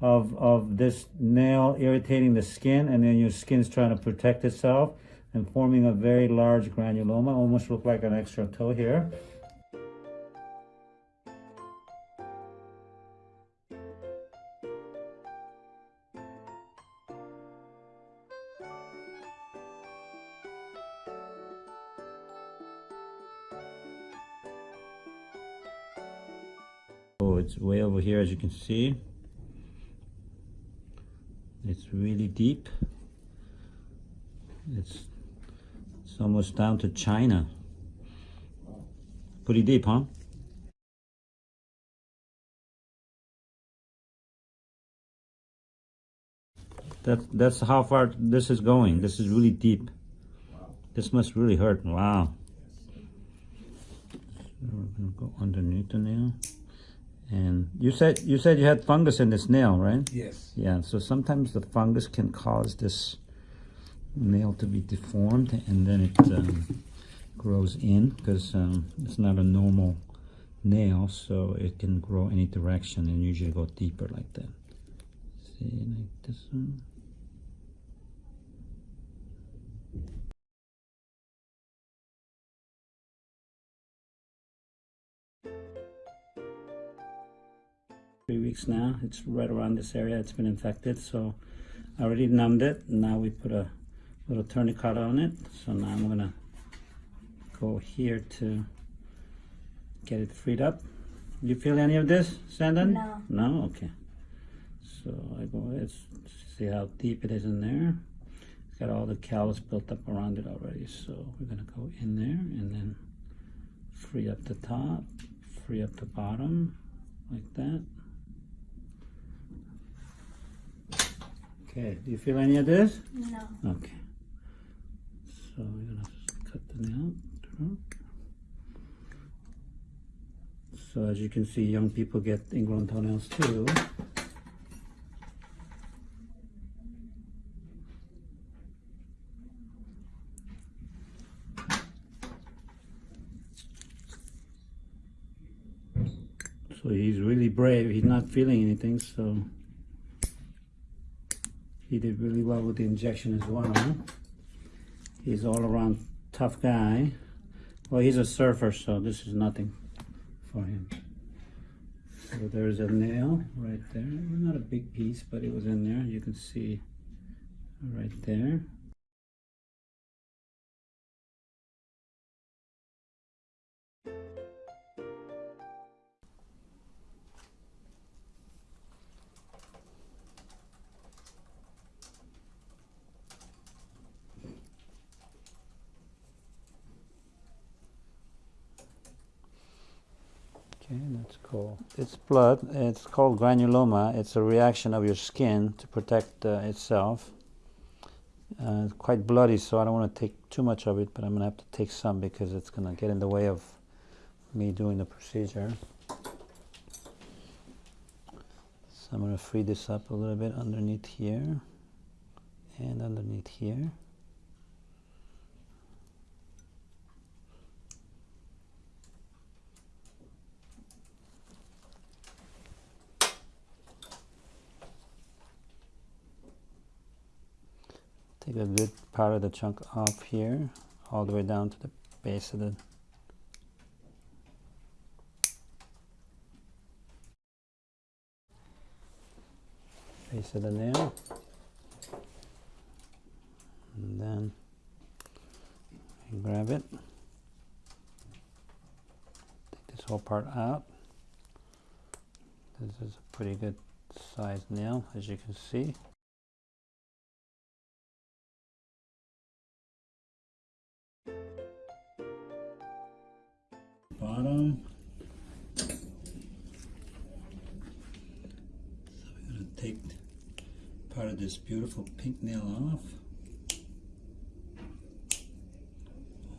of, of this nail irritating the skin and then your skin's trying to protect itself and forming a very large granuloma, almost look like an extra toe here. Oh, it's way over here as you can see. It's really deep. It's, it's almost down to China. Pretty deep, huh? That, that's how far this is going. This is really deep. This must really hurt. Wow. So we're gonna go underneath the nail. And you said you said you had fungus in this nail, right? Yes. Yeah. So sometimes the fungus can cause this nail to be deformed, and then it um, grows in because um, it's not a normal nail, so it can grow any direction and usually go deeper like that. See, like this one. Three weeks now. It's right around this area. It's been infected, so I already numbed it. Now we put a little tourniquet on it. So now I'm gonna go here to get it freed up. You feel any of this, Sandon? No. No? Okay. So I go, let's see how deep it is in there. It's got all the callus built up around it already. So we're gonna go in there and then free up the top, free up the bottom, like that. Okay, do you feel any of this? No. Okay. So we're gonna cut the nail. So as you can see, young people get ingrown toenails too. So he's really brave. He's not feeling anything, so he did really well with the injection as well. He's all around tough guy. Well, he's a surfer, so this is nothing for him. So there's a nail right there. Not a big piece, but it was in there. You can see right there. Okay, that's cool. It's blood. It's called granuloma. It's a reaction of your skin to protect uh, itself. Uh, it's quite bloody, so I don't want to take too much of it, but I'm going to have to take some because it's going to get in the way of me doing the procedure. So I'm going to free this up a little bit underneath here and underneath here. Take a good part of the chunk off here, all the way down to the base of the base of the nail. And then grab it. Take this whole part out. This is a pretty good sized nail, as you can see. Bottom. So we're going to take part of this beautiful pink nail off.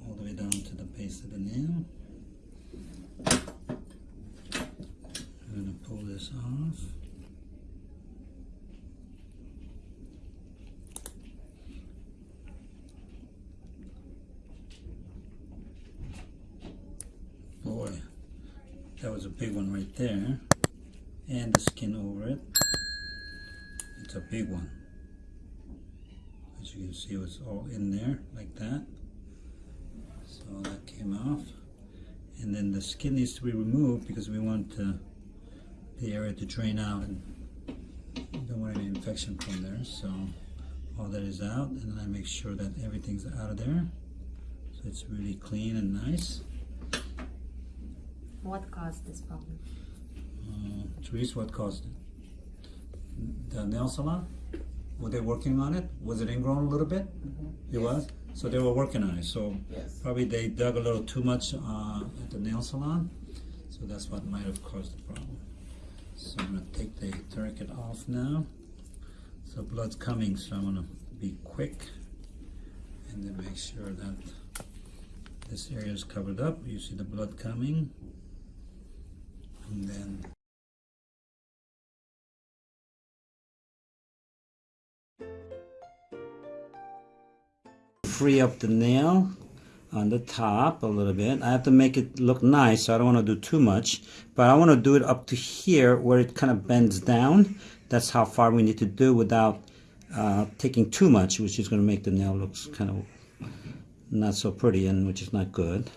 All the way down to the base of the nail. We're going to pull this off. Boy, that was a big one right there. And the skin over it. It's a big one. As you can see, it was all in there like that. So that came off. And then the skin needs to be removed because we want the area to drain out and don't want any infection from there. So all that is out and then I make sure that everything's out of there. So it's really clean and nice. What caused this problem? Uh, Therese, what caused it? The nail salon? Were they working on it? Was it ingrown a little bit? It was? So they were working on it. So Yes. probably they dug a little too much uh, at the nail salon. So that's what might have caused the problem. So I'm gonna take the tourniquet off now. So blood's coming, so I'm gonna be quick and then make sure that this area is covered up. You see the blood coming. And then free up the nail on the top a little bit. I have to make it look nice, so I don't want to do too much. But I want to do it up to here where it kind of bends down. That's how far we need to do without uh, taking too much, which is going to make the nail look kind of not so pretty and which is not good.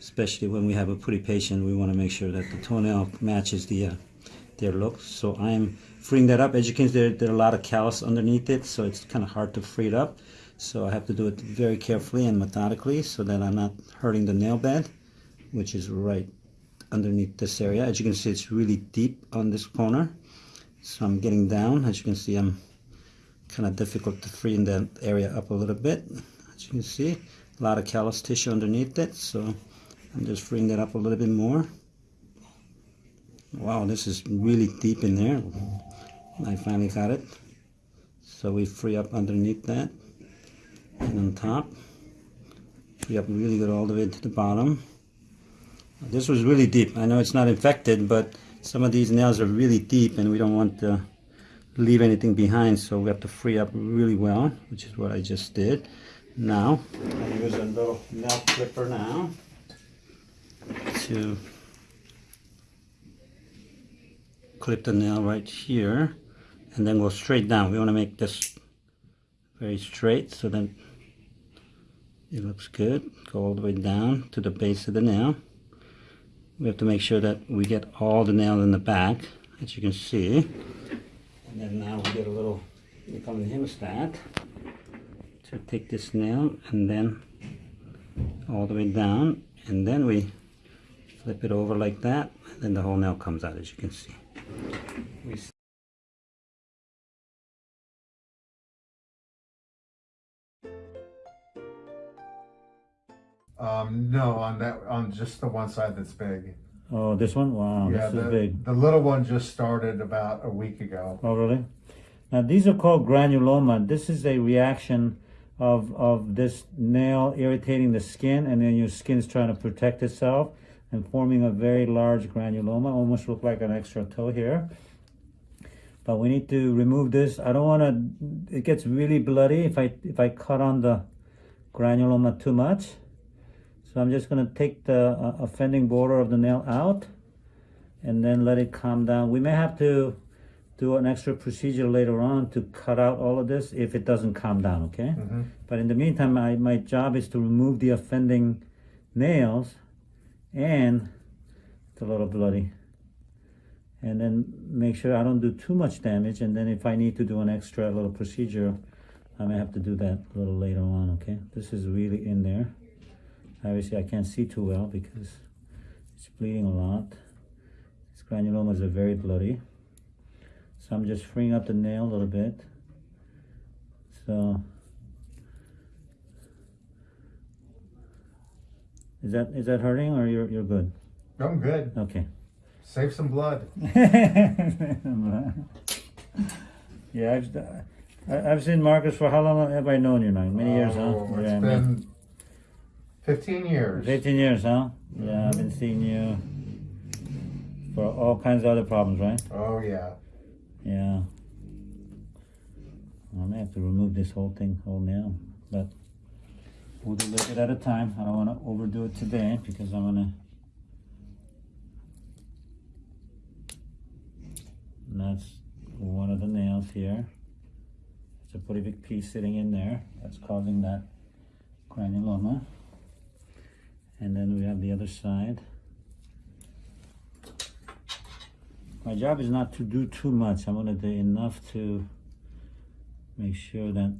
Especially when we have a pretty patient, we want to make sure that the toenail matches the uh, their look. So I am freeing that up. As you can see, there, there are a lot of callus underneath it, so it's kind of hard to free it up. So I have to do it very carefully and methodically so that I'm not hurting the nail bed, which is right underneath this area. As you can see, it's really deep on this corner. So I'm getting down. As you can see, I'm kind of difficult to free in that area up a little bit. As you can see, a lot of callus tissue underneath it. So I'm just freeing that up a little bit more. Wow, this is really deep in there. I finally got it. So we free up underneath that and on top. Free up really good all the way to the bottom. This was really deep. I know it's not infected, but some of these nails are really deep and we don't want to leave anything behind, so we have to free up really well, which is what I just did. Now, I use a little nail clipper now to clip the nail right here and then go straight down. We want to make this very straight so that it looks good. Go all the way down to the base of the nail. We have to make sure that we get all the nail in the back, as you can see. And then now we get a little, we come in hemostat to take this nail and then all the way down and then we flip it over like that and then the whole nail comes out as you can see. Um, no, on that, on just the one side that's big. Oh, this one? Wow, yeah, this is big. the little one just started about a week ago. Oh, really? Now, these are called granuloma. This is a reaction of, of this nail irritating the skin, and then your skin's trying to protect itself and forming a very large granuloma, almost look like an extra toe here. But we need to remove this. I don't want to, it gets really bloody if I, if I cut on the granuloma too much. So I'm just going to take the uh, offending border of the nail out and then let it calm down. We may have to do an extra procedure later on to cut out all of this if it doesn't calm down, okay? Mhm. But in the meantime, I, my job is to remove the offending nails and it's a little bloody. And then make sure I don't do too much damage. And then if I need to do an extra little procedure, I may have to do that a little later on, okay? This is really in there. Obviously, I can't see too well because it's bleeding a lot. These granulomas are very bloody. So I'm just freeing up the nail a little bit. So is that is that hurting or you're you're good? I'm good. Okay. Save some blood. yeah, I've I've seen Marcus for how long have I known you now? Many years, huh? Oh, It's Yeah, been 15 years. 15 years, huh? Mm-hmm. Yeah, I've been seeing you for all kinds of other problems, right? Oh, yeah. Yeah. I may have to remove this whole thing, whole nail, but do a little bit at a time. I don't want to overdo it today because I'm gonna. That's one of the nails here. It's a pretty big piece sitting in there that's causing that granuloma. And then we have the other side. My job is not to do too much. I'm gonna do enough to make sure that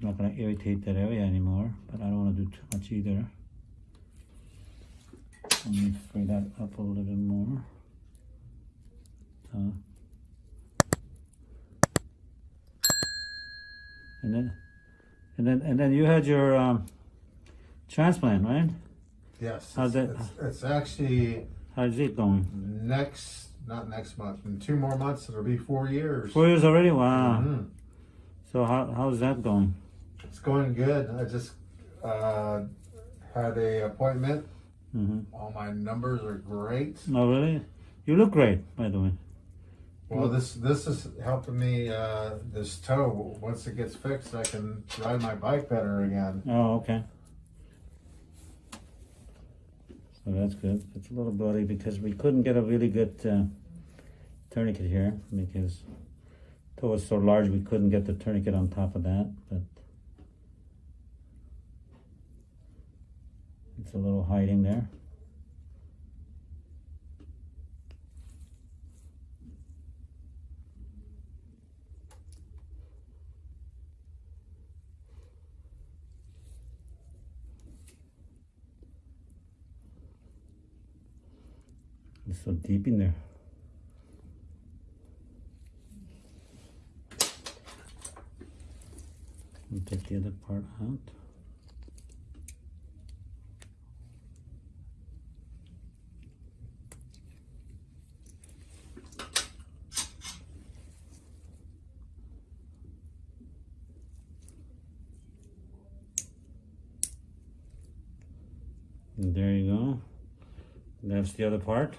Not gonna irritate that area anymore, but I don't wanna do too much either. Let me free that up a little bit more. So. And then, and then, and then you had your um, transplant, right? Yes. How's that- It's, it's actually How's it going? next, not next month, in two more months, it'll be four years. Four years already. Wow. Mhm. So how how's that going? It's going good. I just uh, had a appointment. hmm All my numbers are great. Oh really? You look great, by the way. Well, this this is helping me. Uh, this toe. Once it gets fixed, I can ride my bike better again. Oh, okay. So that's good. It's a little bloody because we couldn't get a really good uh, tourniquet here because toe was so large we couldn't get the tourniquet on top of that. But it's a little hiding there. It's so deep in there. We'll take the other part out. And there you go. That's the other part.